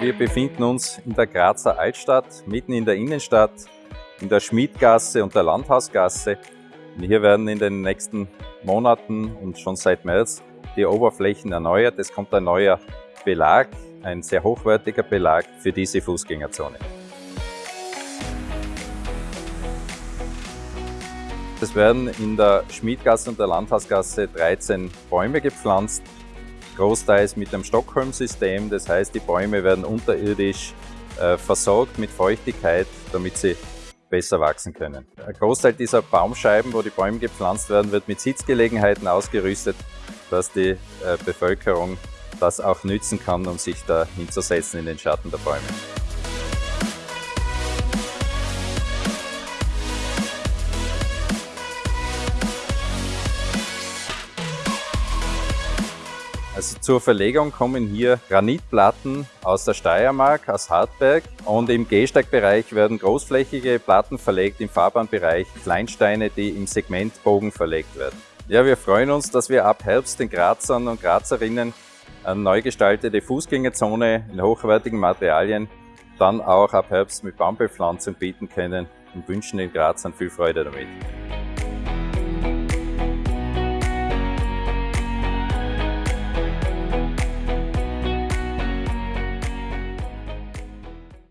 Wir befinden uns in der Grazer Altstadt, mitten in der Innenstadt, in der Schmiedgasse und der Landhausgasse. Und hier werden in den nächsten Monaten und schon seit März die Oberflächen erneuert. Es kommt ein neuer Belag, ein sehr hochwertiger Belag für diese Fußgängerzone. Es werden in der Schmiedgasse und der Landhausgasse 13 Bäume gepflanzt, großteils mit dem Stockholm-System. Das heißt, die Bäume werden unterirdisch äh, versorgt mit Feuchtigkeit, damit sie besser wachsen können. Ein Großteil dieser Baumscheiben, wo die Bäume gepflanzt werden, wird mit Sitzgelegenheiten ausgerüstet, dass die äh, Bevölkerung das auch nützen kann, um sich da hinzusetzen in den Schatten der Bäume. Also zur Verlegung kommen hier Granitplatten aus der Steiermark, aus Hartberg und im Gehsteigbereich werden großflächige Platten verlegt, im Fahrbahnbereich Kleinsteine, die im Segmentbogen verlegt werden. Ja, wir freuen uns, dass wir ab Herbst den Grazern und Grazerinnen eine neu gestaltete Fußgängerzone in hochwertigen Materialien dann auch ab Herbst mit Baumbepflanzung bieten können und wünschen den Grazern viel Freude damit.